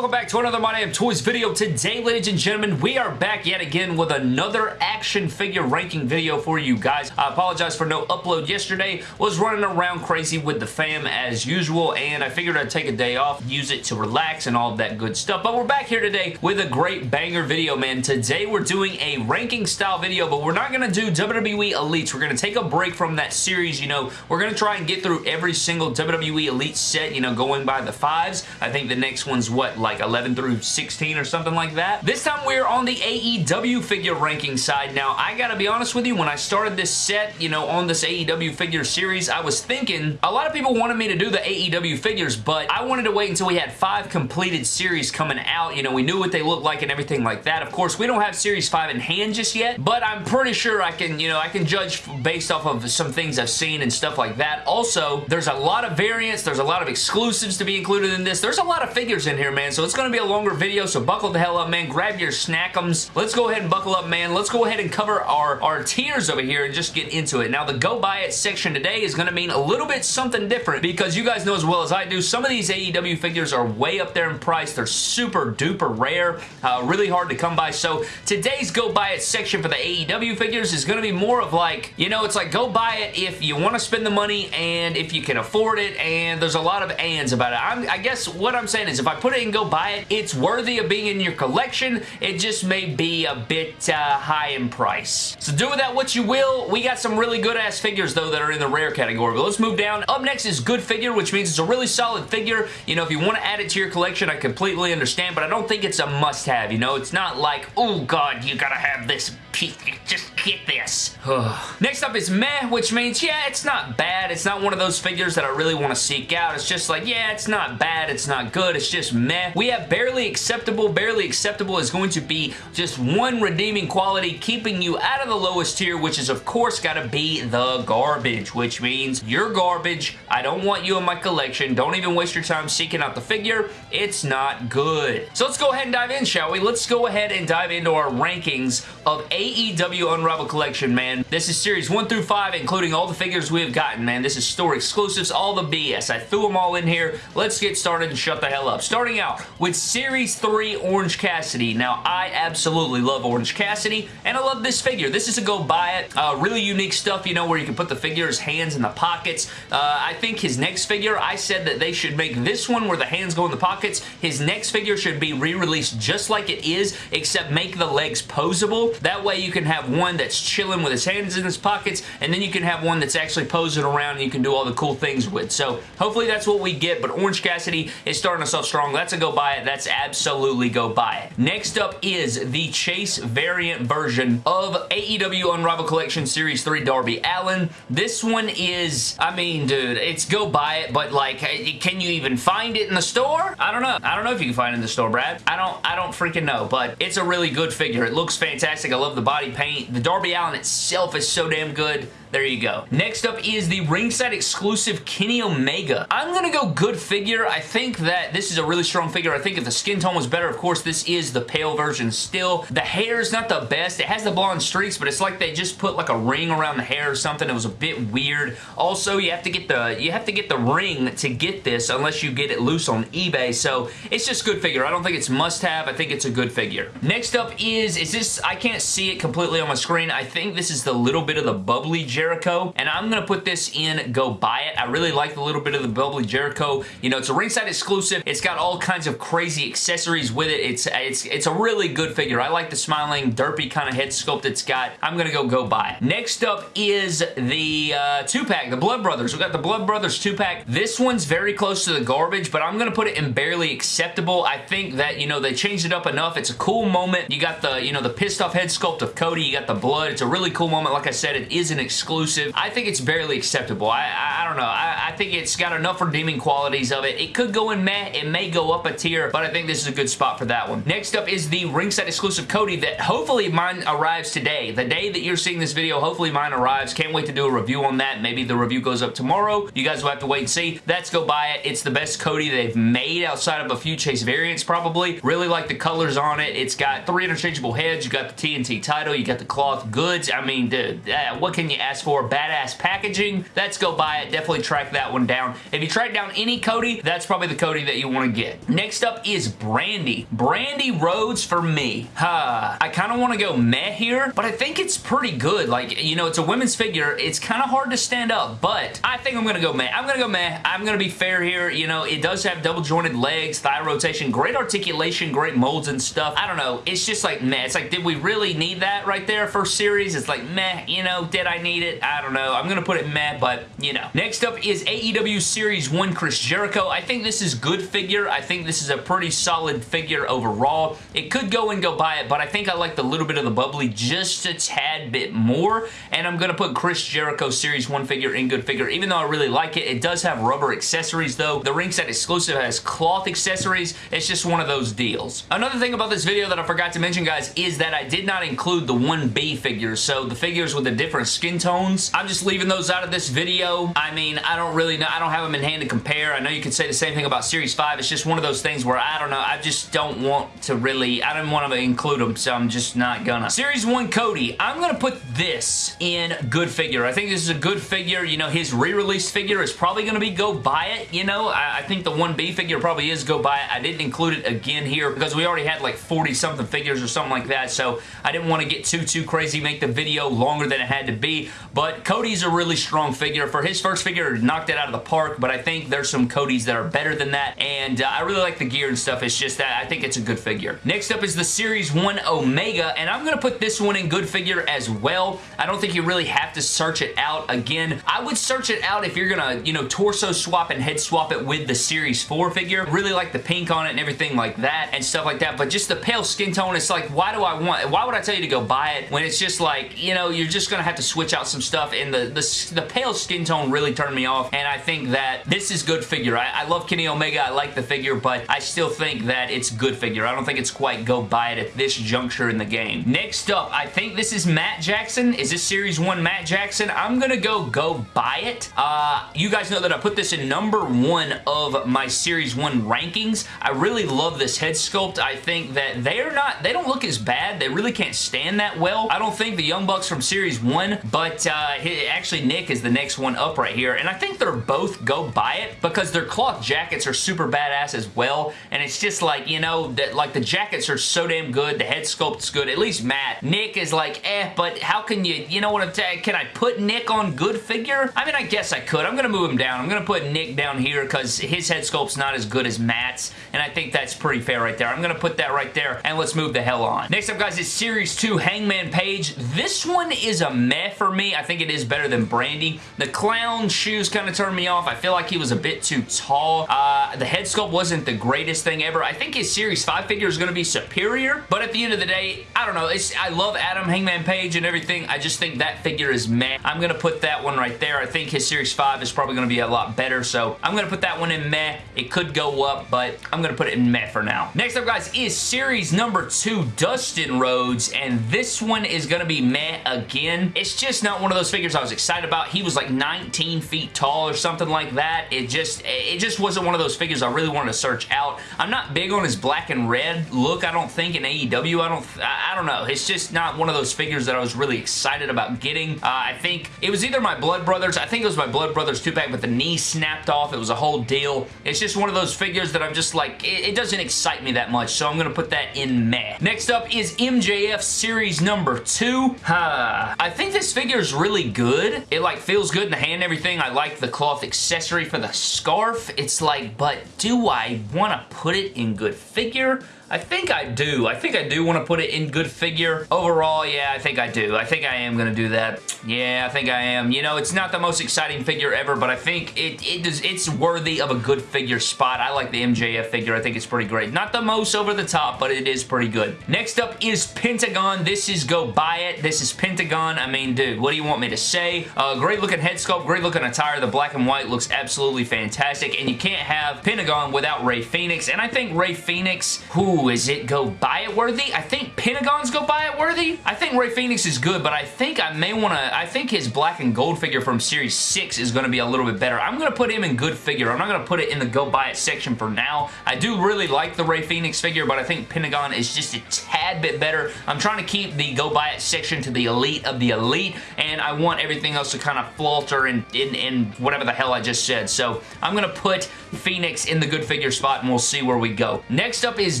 welcome back to another My Damn Toys video. Today, ladies and gentlemen, we are back yet again with another action figure ranking video for you guys. I apologize for no upload yesterday. Was running around crazy with the fam as usual, and I figured I'd take a day off, use it to relax and all that good stuff. But we're back here today with a great banger video, man. Today, we're doing a ranking style video, but we're not going to do WWE Elites. We're going to take a break from that series, you know. We're going to try and get through every single WWE Elite set, you know, going by the fives. I think the next one's what, like 11 through 16 or something like that. This time we're on the AEW figure ranking side. Now, I gotta be honest with you, when I started this set, you know, on this AEW figure series, I was thinking, a lot of people wanted me to do the AEW figures, but I wanted to wait until we had five completed series coming out. You know, we knew what they looked like and everything like that. Of course, we don't have Series 5 in hand just yet, but I'm pretty sure I can, you know, I can judge based off of some things I've seen and stuff like that. Also, there's a lot of variants, there's a lot of exclusives to be included in this. There's a lot of figures in here, man. So it's going to be a longer video, so buckle the hell up, man. Grab your snackums. Let's go ahead and buckle up, man. Let's go ahead and cover our, our tiers over here and just get into it. Now, the go buy it section today is going to mean a little bit something different because you guys know as well as I do, some of these AEW figures are way up there in price. They're super duper rare, uh, really hard to come by. So today's go buy it section for the AEW figures is going to be more of like, you know, it's like go buy it if you want to spend the money and if you can afford it and there's a lot of ands about it. I'm, I guess what I'm saying is if I put it in go buy it, it's worthy of being in your collection. It just may be a bit uh, high in price. So do with that what you will. We got some really good ass figures though that are in the rare category. But let's move down. Up next is good figure, which means it's a really solid figure. You know, if you want to add it to your collection, I completely understand, but I don't think it's a must-have, you know? It's not like, oh god, you gotta have this. Just get this. next up is meh, which means, yeah, it's not bad. It's not one of those figures that I really want to seek out. It's just like, yeah, it's not bad. It's not good. It's just meh. We have barely acceptable. Barely acceptable is going to be just one redeeming quality keeping you out of the lowest tier, which is, of course, got to be the garbage, which means you're garbage. I don't want you in my collection. Don't even waste your time seeking out the figure. It's not good. So let's go ahead and dive in, shall we? Let's go ahead and dive into our rankings of AEW Unrivaled Collection, man. This is Series 1 through 5, including all the figures we have gotten, man. This is store exclusives, all the BS. I threw them all in here. Let's get started and shut the hell up. Starting out with Series 3 Orange Cassidy. Now, I absolutely love Orange Cassidy, and I love this figure. This is a go buy it. Uh, really unique stuff, you know, where you can put the figure's hands in the pockets. Uh, I think his next figure, I said that they should make this one where the hands go in the pockets. His next figure should be re-released just like it is, except make the legs posable. That way you can have one that's chilling with his hands in his pockets, and then you can have one that's actually posing around and you can do all the cool things with. So hopefully that's what we get, but Orange Cassidy is starting us off strong. That's a go buy it. That's absolutely go buy it. Next up is the Chase variant version of AEW Unrivaled Collection Series 3 Darby Allin. This one is, I mean, dude, it's go buy it, but like, eh, eh, can you even find it in the store? I don't know. I don't know if you can find it in the store, Brad. I don't, I don't freaking know, but it's a really good figure. It looks fantastic. I love the body paint. The Darby Allin itself is so damn good. There you go. Next up is the ringside exclusive Kenny Omega. I'm going to go good figure. I think that this is a really strong figure. I think if the skin tone was better, of course, this is the pale version still. The hair is not the best. It has the blonde streaks, but it's like they just put like a ring around the hair or something. It was a bit weird. Also, you have to get the you have to get the ring to get this unless you get it loose on eBay. So it's just good figure. I don't think it's must have. I think it's a good figure. Next up is, is this, I can't see it completely on my screen. I think this is the little bit of the bubbly Jericho, and I'm going to put this in Go Buy It. I really like the little bit of the bubbly Jericho. You know, it's a ringside exclusive. It's got all kinds of crazy accessories with it. It's it's it's a really good figure. I like the smiling, derpy kind of head sculpt it's got. I'm going to go Go Buy It. Next up is the uh, two-pack, the Blood Brothers. we got the Blood Brothers two-pack. This one's very close to the garbage, but I'm going to put it in barely acceptable. I think that, you know, they changed it up enough. It's a cool moment. You got the, you know, the pissed off head sculpt of Cody. You got the blood. It's a really cool moment. Like I said, it is an exclusive. I think it's barely acceptable. I, I, I don't know. I, I, think it's got enough redeeming qualities of it. It could go in meh. It may go up a tier, but I think this is a good spot for that one. Next up is the ringside exclusive Cody that hopefully mine arrives today. The day that you're seeing this video, hopefully mine arrives. Can't wait to do a review on that. Maybe the review goes up tomorrow. You guys will have to wait and see. Let's go buy it. It's the best Cody they've made outside of a few Chase variants probably. Really like the colors on it. It's got three interchangeable heads. You got the TNT title. You got the cloth goods. I mean, dude, uh, what can you ask for? Badass packaging. Let's go buy it. Definitely track that one down. If you track down any Cody, that's probably the Cody that you want to get. Next up is Brandi. Brandi Rhodes for me. Huh. I kind of want to go meh here, but I think it's pretty good. Like, you know, it's a women's figure. It's kind of hard to stand up, but I think I'm going to go meh. I'm going to go meh. I'm going to be fair here. You know, it does have double jointed legs, thigh rotation, great articulation, great molds and stuff. I don't know. It's just like meh. It's like, did we really need that right there first series? It's like meh, you know, did I need it? I don't know. I'm going to put it meh, but you know. Next up is AEW Series 1 Chris Jericho. I think this is good figure. I think this is a pretty solid figure overall. It could go and go buy it, but I think I like the little bit of the bubbly just a tad bit more, and I'm going to put Chris Jericho Series 1 figure in good figure. Even though I really like it, it does have rubber accessories though. The ringside exclusive has cloth accessories. It's just one of those deals. Another thing about this video that I forgot to mention, guys, is that I did not include the 1B figures, so the figures with the different skin tones. I'm just leaving those out of this video. I mean, I don't really know. I don't have them in hand to compare. I know you could say the same thing about Series 5. It's just one of those things where I don't know. I just don't want to really, I don't want to include them, so I'm just not gonna. Series 1 Cody, I'm gonna put this in good figure. I think this is a good figure. You know, his re-release figure is probably gonna be go buy it, you know? I, I think the 1B figure probably is go buy it. I didn't include it again here because we already had like 40 something figures or something like that, so I didn't want to get too, too crazy, make the video longer than it had to be, but Cody's a really strong figure. For his first figure, knocked it out of the park, but I think there's some Codys that are better than that, and uh, I really like the gear and stuff. It's just that I think it's a good figure. Next up is the Series 1 Omega, and I'm going to put this one in good figure as well. I don't think you really have to search it out. Again, I would search it out if you're going to, you know, torso swap and head swap it with the Series 4 figure. Really like the pink on it and everything like that and stuff like that, but just the pale skin tone, it's like, why do I want, why would I tell you to go buy it when it's just like, you know, you're just going to have to switch out some stuff, and the, the, the pale skin tone really turned me off, and I think that this is good figure. I, I love Kenny Omega, I like the figure, but I still think that it's good figure. I don't think it's quite go buy it at this juncture in the game. Next up, I think this is Matt Jackson. Is this Series 1 Matt Jackson? I'm to go go buy it. Uh, you guys know that I put this in number one of my Series 1 rankings. I really love this head sculpt. I think that they're not, they don't look as bad. They really can't stand that well. I don't think the Young Bucks from Series 1, but uh, actually Nick is the next one up right here, and I think they're both go buy it because their cloth jackets are super badass as well, and it's just like, you know, that like the jackets are so damn good, the head sculpt's good, at least Matt. Nick is like, eh, but how can you, you know what I'm saying, can I put Nick on good figure? I mean, I guess I could. I'm going to move him down. I'm going to put Nick down here because his head sculpt's not as good as Matt's, and I think that's pretty fair right there. I'm going to put that right there, and let's move the hell on. Next up, guys, is Series 2 Hangman Page. This one is a meh for me. I think it is better than Brandi. The clown shoes kind of turned me off. I feel like he was a bit too tall. Uh, the head sculpt wasn't the greatest thing ever. I think his Series 5 figure is going to be superior, but at the end of the day, I don't know. It's, I love Adam Hangman Page and everything. I just think that figure is meh. I'm going to put that one right there. I think his Series 5 is probably going to be a lot better, so I'm going to put that one in meh. It could go up, but I'm going to put it in meh for now. Next up, guys, is Series number 2 Dustin Rhodes, and this one is going to be meh again. It's just not one of those figures I was excited about. He was like 19 feet tall or something like that. It just, it just wasn't one of those figures I really wanted to search out. I'm not big on his black and red look, I don't think, in AEW. I don't, I don't know. It's just not one of those figures that I was really excited about getting. Uh, I think it was either my Blood Brothers. I think it was my Blood Brothers 2-pack, but the knee snapped off. It was a whole deal. It's just one of those figures that I'm just like, it, it doesn't excite me that much, so I'm going to put that in meh. Next up is MJF Series number 2. Uh, I think this figure is really good. It like feels good in the hand and everything. I like the cloth accessory for the scarf. It's like, but do I want to put it in good figure? I think I do. I think I do want to put it in good figure. Overall, yeah, I think I do. I think I am going to do that. Yeah, I think I am. You know, it's not the most exciting figure ever, but I think it, it does, it's worthy of a good figure spot. I like the MJF figure. I think it's pretty great. Not the most over the top, but it is pretty good. Next up is Pentagon. This is Go Buy It. This is Pentagon. I mean, dude, what do you want me to say? Uh, great looking head sculpt, great looking attire. The black and white looks absolutely fantastic, and you can't have Pentagon without Rey Fenix, and I think Rey Fenix, who Ooh, is it go buy it worthy? I think Pentagon's go buy it worthy. I think Rey Fenix is good, but I think I may want to, I think his black and gold figure from Series 6 is going to be a little bit better. I'm going to put him in good figure. I'm not going to put it in the go buy it section for now. I do really like the Rey Fenix figure, but I think Pentagon is just a tad bit better. I'm trying to keep the go buy it section to the elite of the elite, and I want everything else to kind of falter in, in, in whatever the hell I just said. So I'm going to put Fenix in the good figure spot, and we'll see where we go. Next up is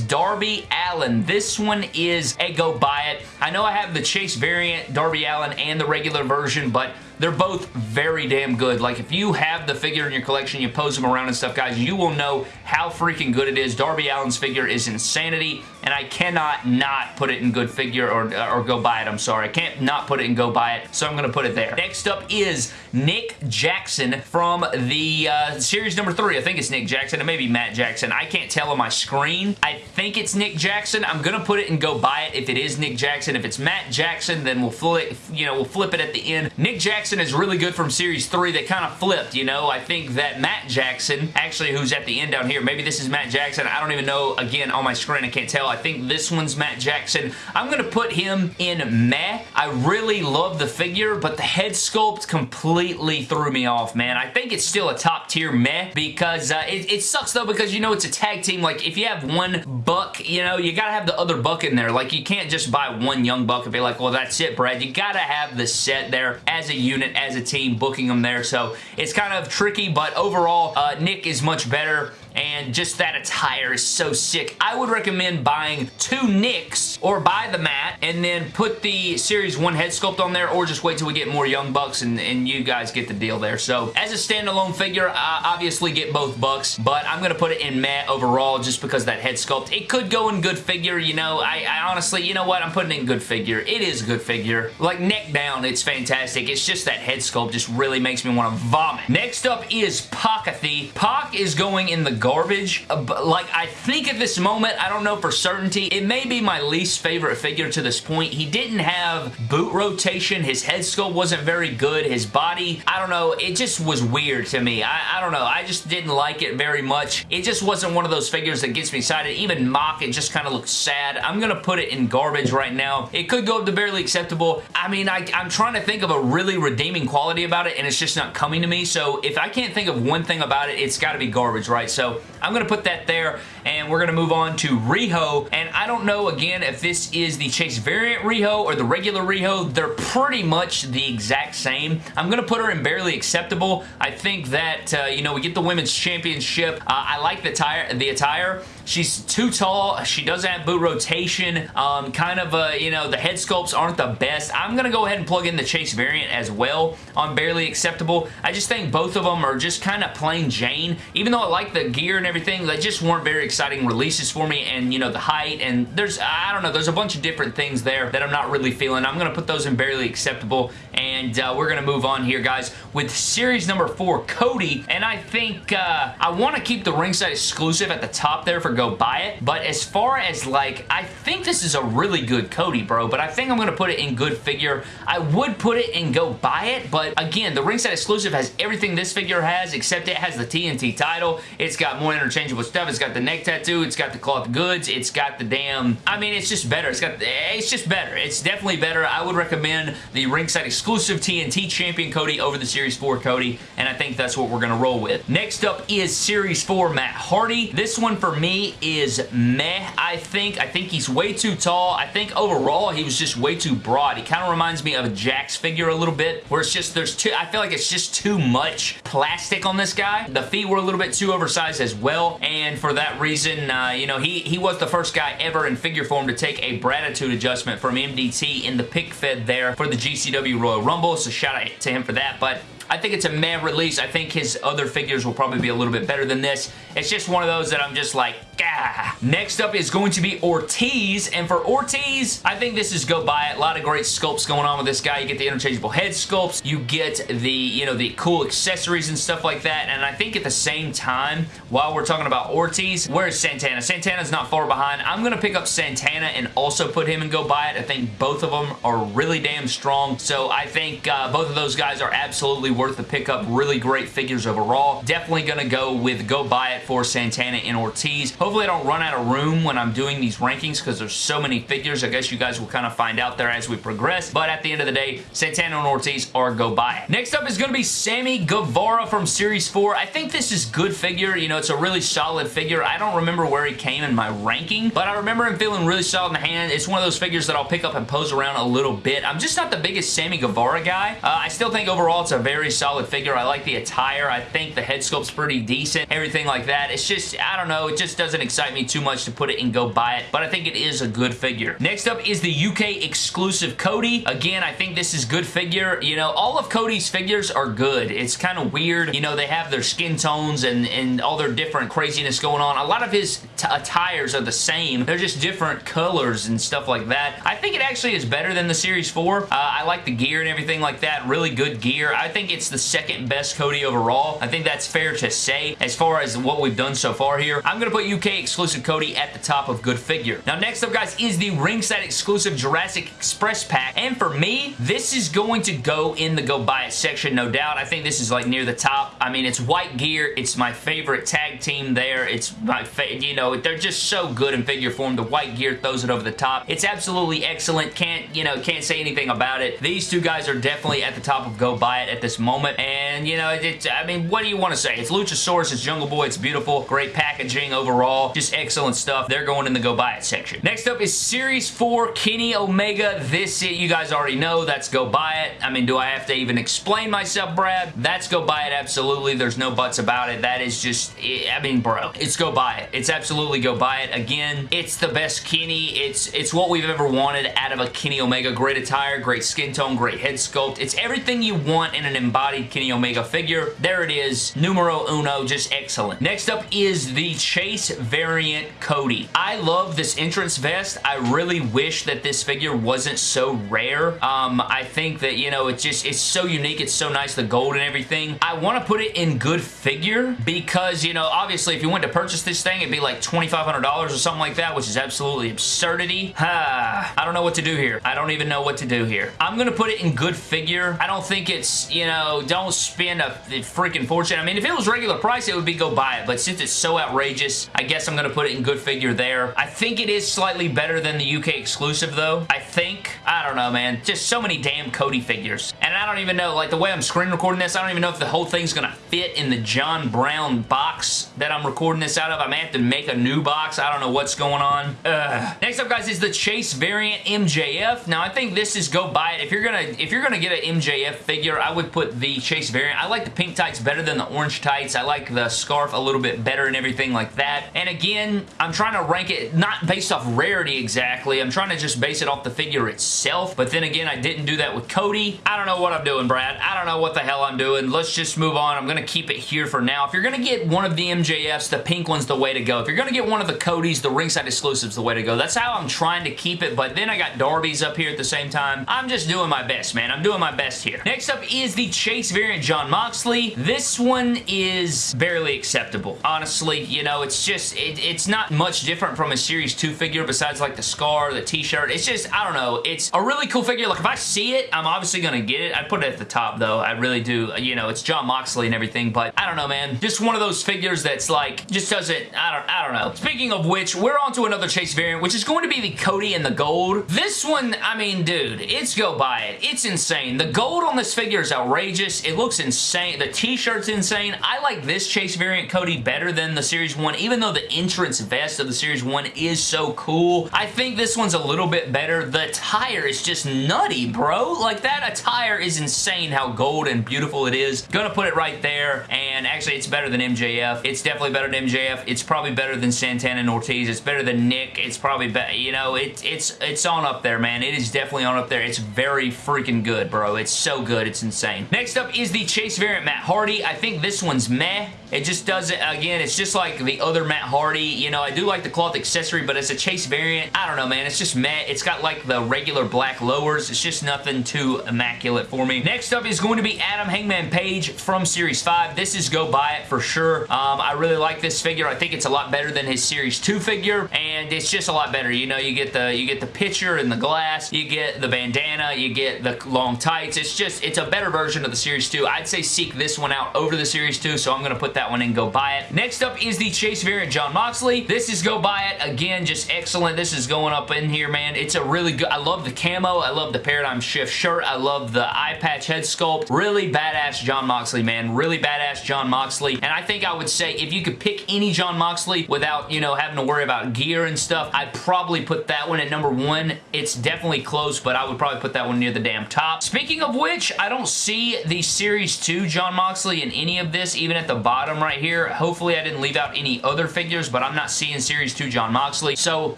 Darby Allin. This one is a go buy it. I know I have the Chase variant Darby Allin, and the regular version, but they're both very damn good. Like, if you have the figure in your collection, you pose them around and stuff, guys, you will know how freaking good it is. Darby Allin's figure is insanity, and I cannot not put it in good figure or, or go buy it. I'm sorry. I can't not put it and go buy it, so I'm going to put it there. Next up is Nick Jackson from the uh, series number three. I think it's Nick Jackson. It may be Matt Jackson. I can't tell on my screen. I think it's Nick Jackson. I'm going to put it and go buy it if it is Nick Jackson. If it's Matt Jackson, then we'll flip, you know, we'll flip it at the end. Nick Jackson is really good from Series 3. They kind of flipped, you know. I think that Matt Jackson, actually who's at the end down here, maybe this is Matt Jackson. I don't even know. Again, on my screen, I can't tell. I think this one's Matt Jackson. I'm going to put him in meh. I really love the figure, but the head sculpt completely threw me off, man. I think it's still a top tier meh because uh, it, it sucks though because, you know, it's a tag team. Like, if you have one buck, you know, you got to have the other buck in there. Like, you can't just buy one young buck and be like, well, that's it, Brad. You got to have the set there as a unit as a team booking them there. So it's kind of tricky, but overall, uh, Nick is much better and just that attire is so sick. I would recommend buying two Nicks or buy the Matt and then put the Series 1 head sculpt on there or just wait till we get more Young Bucks and, and you guys get the deal there. So as a standalone figure, I obviously get both Bucks, but I'm going to put it in matte overall just because that head sculpt. It could go in good figure, you know. I, I honestly, you know what? I'm putting in good figure. It is a good figure. Like neck down, it's fantastic. It's just that head sculpt just really makes me want to vomit. Next up is Pakathy. Pac is going in the garbage. Uh, like, I think at this moment, I don't know for certainty, it may be my least favorite figure to this point. He didn't have boot rotation. His head sculpt wasn't very good. His body, I don't know, it just was weird to me. I, I don't know. I just didn't like it very much. It just wasn't one of those figures that gets me excited. Even Mock, it just kind of looks sad. I'm going to put it in garbage right now. It could go up to barely acceptable. I mean, I, I'm trying to think of a really redeeming quality about it, and it's just not coming to me. So if I can't think of one thing about it, it's got to be garbage, right? So I'm going to put that there, and we're going to move on to Riho, and I don't know, again, if this is the Chase variant Riho or the regular Riho. They're pretty much the exact same. I'm going to put her in barely acceptable. I think that, uh, you know, we get the Women's Championship. Uh, I like the, tire, the attire. She's too tall. She doesn't have boot rotation. Um, kind of, uh, you know, the head sculpts aren't the best. I'm going to go ahead and plug in the Chase variant as well on Barely Acceptable. I just think both of them are just kind of plain Jane. Even though I like the gear and everything, they just weren't very exciting releases for me and, you know, the height and there's, I don't know, there's a bunch of different things there that I'm not really feeling. I'm going to put those in Barely Acceptable and uh, we're going to move on here, guys, with series number four, Cody, and I think uh, I want to keep the ringside exclusive at the top there for go buy it. But as far as like, I think this is a really good Cody, bro. But I think I'm going to put it in good figure. I would put it in go buy it. But again, the ringside exclusive has everything this figure has, except it has the TNT title. It's got more interchangeable stuff. It's got the neck tattoo. It's got the cloth goods. It's got the damn, I mean, it's just better. It's got, it's just better. It's definitely better. I would recommend the ringside exclusive TNT champion Cody over the Series 4 Cody. And I think that's what we're going to roll with. Next up is Series 4 Matt Hardy. This one for me is meh, I think. I think he's way too tall. I think overall he was just way too broad. He kind of reminds me of a Jakks figure a little bit, where it's just, there's too, I feel like it's just too much plastic on this guy. The feet were a little bit too oversized as well, and for that reason, uh, you know, he, he was the first guy ever in figure form to take a Bratitude adjustment from MDT in the pick fed there for the GCW Royal Rumble, so shout out to him for that, but I think it's a meh release. I think his other figures will probably be a little bit better than this. It's just one of those that I'm just like, ah. Next up is going to be Ortiz, and for Ortiz, I think this is go buy it. A lot of great sculpts going on with this guy. You get the interchangeable head sculpts. You get the, you know, the cool accessories and stuff like that, and I think at the same time, while we're talking about Ortiz, where's Santana? Santana's not far behind. I'm going to pick up Santana and also put him and go buy it. I think both of them are really damn strong, so I think uh, both of those guys are absolutely worth the pickup. Really great figures overall. Definitely going to go with go buy it for Santana and Ortiz. Hopefully I don't run out of room when I'm doing these rankings because there's so many figures. I guess you guys will kind of find out there as we progress. But at the end of the day, Santana and Ortiz are go buy it. Next up is going to be Sammy Guevara from Series 4. I think this is good figure. You know, it's a really solid figure. I don't remember where he came in my ranking, but I remember him feeling really solid in the hand. It's one of those figures that I'll pick up and pose around a little bit. I'm just not the biggest Sammy Guevara guy. Uh, I still think overall it's a very solid figure. I like the attire. I think the head sculpt's pretty decent. Everything like that. It's just, I don't know, it just doesn't excite me too much to put it and go buy it, but I think it is a good figure. Next up is the UK exclusive Cody. Again, I think this is good figure. You know, all of Cody's figures are good. It's kind of weird. You know, they have their skin tones and, and all their different craziness going on. A lot of his attires are the same. They're just different colors and stuff like that. I think it actually is better than the Series 4. Uh, I like the gear and everything like that. Really good gear. I think it's the second best Cody overall. I think that's fair to say as far as what we've done so far here. I'm going to put UK exclusive Cody at the top of good figure. Now next up guys is the ringside exclusive Jurassic Express pack and for me this is going to go in the go buy it section no doubt. I think this is like near the top. I mean it's white gear. It's my favorite tag team there. It's my you know they're just so good in figure form. The white gear throws it over the top. It's absolutely excellent. Can't you know can't say anything about it. These two guys are definitely at the top of go buy it at this moment and you know it's I mean what do you want to say? It's Luchasaurus. It's Jungle Boy. It's beautiful. Great packaging overall. Just excellent stuff. They're going in the go buy it section. Next up is Series 4 Kenny Omega. This, you guys already know. That's go buy it. I mean, do I have to even explain myself, Brad? That's go buy it, absolutely. There's no buts about it. That is just, I mean, bro, it's go buy it. It's absolutely go buy it. Again, it's the best Kenny. It's, it's what we've ever wanted out of a Kenny Omega. Great attire, great skin tone, great head sculpt. It's everything you want in an embodied Kenny Omega figure. There it is. Numero uno, just excellent. Next up is the Chase variant Cody. I love this entrance vest. I really wish that this figure wasn't so rare. Um, I think that, you know, it's just, it's so unique. It's so nice, the gold and everything. I want to put it in good figure because, you know, obviously if you went to purchase this thing, it'd be like $2,500 or something like that, which is absolutely absurdity. I don't know what to do here. I don't even know what to do here. I'm going to put it in good figure. I don't think it's, you know, don't spend a freaking fortune. I mean, if it was regular price, it would be go buy it, but since it's so outrageous, I guess I'm going to put it in good figure there. I think it is slightly better than the UK exclusive, though. I think. I don't know, man. Just so many damn Cody figures. And I don't even know, like, the way I'm screen recording this, I don't even know if the whole thing's going to fit in the John Brown box that I'm recording this out of. I may have to make a new box. I don't know what's going on. Ugh. Next up, guys, is the Chase variant MJF. Now, I think this is go buy it. If you're gonna if you're gonna get an MJF figure, I would put the Chase variant. I like the pink tights better than the orange tights. I like the scarf a little bit better and everything like that. And again, I'm trying to rank it not based off rarity exactly. I'm trying to just base it off the figure itself. But then again, I didn't do that with Cody. I don't know what I'm doing, Brad. I don't know what the hell I'm doing. Let's just move on. I'm going to keep it here for now. If you're going to get one of the MJFs, the pink one's the way to go. If you're going to get one of the Codys, the ringside exclusive's the way to go. That's how I'm trying to keep it. But then I got Darby's up here at the same time. I'm just doing my best, man. I'm doing my best here. Next up is the Chase variant Jon Moxley. This one is barely acceptable. Honestly, you know, it's just, it, it's not much different from a Series 2 figure besides like the scar, the t-shirt. It's just, I don't know. It's a really cool figure. Like if I see it, I'm obviously going to get it. I'd put it at the top though. I really do. You know, it's Jon Moxley and everything, but I don't know, man. Just one of those figures that's like, just doesn't, I don't, I don't know. Speaking of which, we're on to another Chase variant, which is going to be the Cody and the gold. This one, I mean, dude, it's go buy it. It's insane. The gold on this figure is outrageous. Just, it looks insane. The t-shirt's insane. I like this Chase variant Cody better than the Series 1, even though the entrance vest of the Series 1 is so cool. I think this one's a little bit better. The tire is just nutty, bro. Like, that attire is insane how gold and beautiful it is. Gonna put it right there, and actually, it's better than MJF. It's definitely better than MJF. It's probably better than Santana and Ortiz. It's better than Nick. It's probably better, you know, it, it's, it's on up there, man. It is definitely on up there. It's very freaking good, bro. It's so good. It's insane. Next up is the Chase variant Matt Hardy. I think this one's meh. It just doesn't, again, it's just like the other Matt Hardy. You know, I do like the cloth accessory, but it's a Chase variant. I don't know, man. It's just Matt. It's got like the regular black lowers. It's just nothing too immaculate for me. Next up is going to be Adam Hangman Page from Series 5. This is go buy it for sure. Um, I really like this figure. I think it's a lot better than his Series 2 figure, and it's just a lot better. You know, you get the you get the picture and the glass, you get the bandana, you get the long tights. It's just, it's a better version of the Series 2. I'd say seek this one out over the Series 2, so I'm going to put that one and go buy it. Next up is the Chase variant Jon Moxley. This is go buy it. Again, just excellent. This is going up in here, man. It's a really good, I love the camo. I love the Paradigm Shift shirt. I love the eye patch head sculpt. Really badass Jon Moxley, man. Really badass Jon Moxley. And I think I would say if you could pick any Jon Moxley without, you know, having to worry about gear and stuff, I'd probably put that one at number one. It's definitely close, but I would probably put that one near the damn top. Speaking of which, I don't see the Series 2 Jon Moxley in any of this, even at the bottom right here. Hopefully I didn't leave out any other figures, but I'm not seeing Series 2 Jon Moxley. So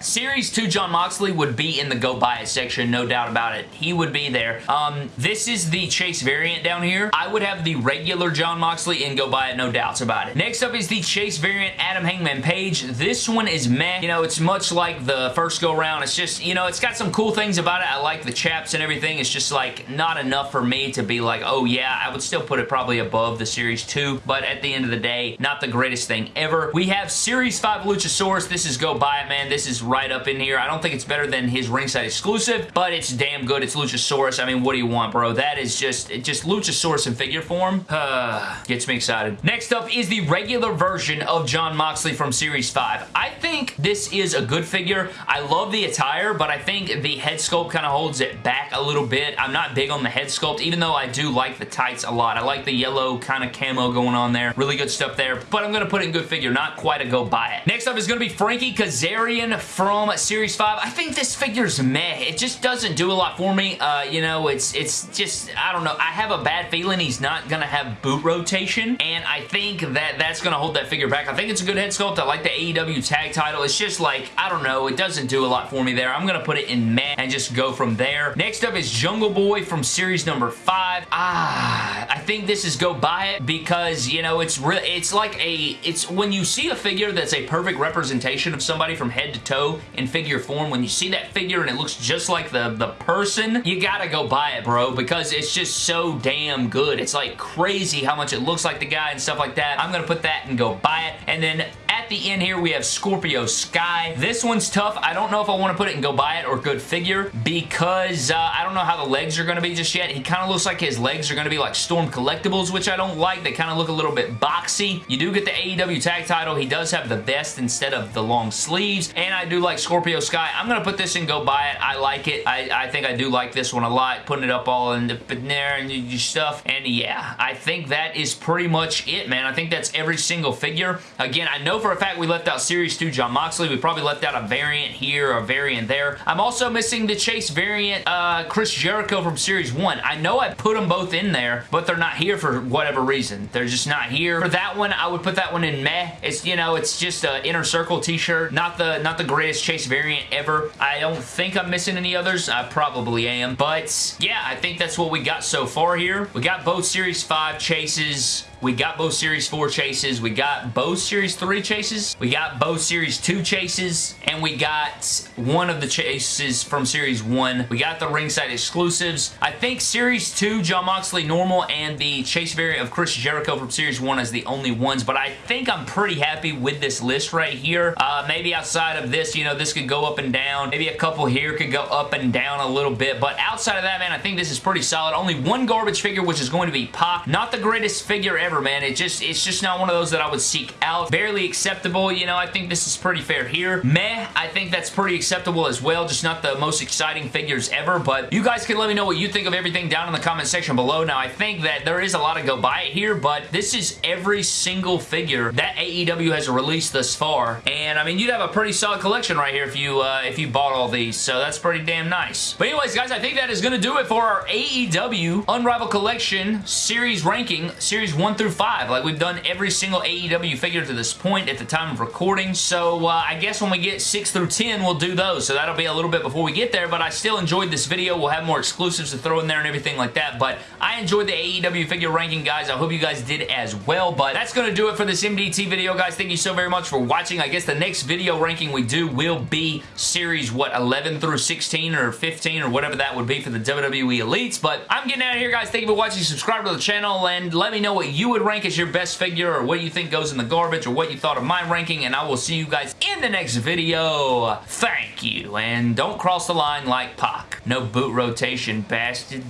Series 2 Jon Moxley would be in the go buy it section, no doubt about it. He would be there. Um, this is the Chase variant down here. I would have the regular Jon Moxley and go buy it, no doubts about it. Next up is the Chase variant Adam Hangman Page. This one is meh. You know, it's much like the first go round. It's just, you know, it's got some cool things about it. I like the chaps and everything. It's just like not enough for me to be like, oh yeah, I would still put it probably above the Series 2, but at the end of the day, not the greatest thing ever. We have Series 5 Luchasaurus. This is go buy it, man. This is right up in here. I don't think it's better than his ringside exclusive, but it's damn good. It's Luchasaurus. I mean, what do you want, bro? That is just, just Luchasaurus in figure form. Uh, gets me excited. Next up is the regular version of Jon Moxley from Series 5. I think this is a good figure. I love the attire, but I think the head sculpt kind of holds it back a little bit. I'm not big on the head sculpt, even though I do like the tights a lot. I like the yellow kind of camo going on there. Really good stuff there, but I'm going to put it in good figure, not quite a go buy it. Next up is going to be Frankie Kazarian from Series 5. I think this figure's meh. It just doesn't do a lot for me. Uh, you know, it's it's just, I don't know. I have a bad feeling he's not going to have boot rotation, and I think that that's going to hold that figure back. I think it's a good head sculpt. I like the AEW tag title. It's just like, I don't know. It doesn't do a lot for me there. I'm going to put it in meh and just go from there. Next up is Jungle Boy from series number 5. Ah, I think this is go buy it because, you know, it's really, it's like a, it's when you see a figure that's a perfect representation of somebody from head to toe in figure form, when you see that figure and it looks just like the, the person, you gotta go buy it, bro, because it's just so damn good. It's like crazy how much it looks like the guy and stuff like that. I'm gonna put that and go buy it. And then the end here, we have Scorpio Sky. This one's tough. I don't know if I want to put it and go buy it or good figure because uh, I don't know how the legs are going to be just yet. He kind of looks like his legs are going to be like Storm Collectibles, which I don't like. They kind of look a little bit boxy. You do get the AEW tag title. He does have the vest instead of the long sleeves, and I do like Scorpio Sky. I'm going to put this and go buy it. I like it. I, I think I do like this one a lot. Putting it up all in, the, in there and your stuff, and yeah, I think that is pretty much it, man. I think that's every single figure. Again, I know for a fact we left out Series 2 Jon Moxley. We probably left out a variant here, a variant there. I'm also missing the Chase variant uh, Chris Jericho from Series 1. I know I put them both in there, but they're not here for whatever reason. They're just not here. For that one, I would put that one in meh. It's, you know, it's just an Inner Circle t-shirt. Not the, not the greatest Chase variant ever. I don't think I'm missing any others. I probably am. But, yeah, I think that's what we got so far here. We got both Series 5 Chases we got both Series 4 chases. We got both Series 3 chases. We got both Series 2 chases. And we got one of the chases from Series 1. We got the ringside exclusives. I think Series 2, Jon Moxley normal, and the chase variant of Chris Jericho from Series 1 as the only ones. But I think I'm pretty happy with this list right here. Uh, maybe outside of this, you know, this could go up and down. Maybe a couple here could go up and down a little bit. But outside of that, man, I think this is pretty solid. Only one garbage figure, which is going to be Pac. Not the greatest figure ever man. It just, it's just not one of those that I would seek out. Barely acceptable, you know, I think this is pretty fair here. Meh, I think that's pretty acceptable as well, just not the most exciting figures ever, but you guys can let me know what you think of everything down in the comment section below. Now, I think that there is a lot of go buy it here, but this is every single figure that AEW has released thus far, and I mean, you'd have a pretty solid collection right here if you, uh, if you bought all these, so that's pretty damn nice. But anyways, guys, I think that is going to do it for our AEW Unrivaled Collection Series ranking, Series 1 through through 5. Like, we've done every single AEW figure to this point at the time of recording, so uh, I guess when we get 6 through 10, we'll do those. So that'll be a little bit before we get there, but I still enjoyed this video. We'll have more exclusives to throw in there and everything like that, but I enjoyed the AEW figure ranking, guys. I hope you guys did as well, but that's going to do it for this MDT video, guys. Thank you so very much for watching. I guess the next video ranking we do will be series, what, 11 through 16 or 15 or whatever that would be for the WWE Elites, but I'm getting out of here, guys. Thank you for watching. Subscribe to the channel, and let me know what you would rank as your best figure or what you think goes in the garbage or what you thought of my ranking, and I will see you guys in the next video. Thank you, and don't cross the line like Pac. No boot rotation, bastard.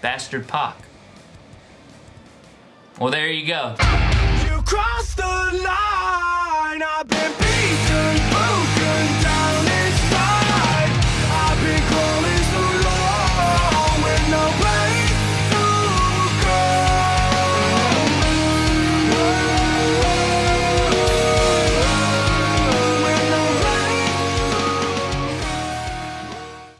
Bastard Pac. Well, there you go. You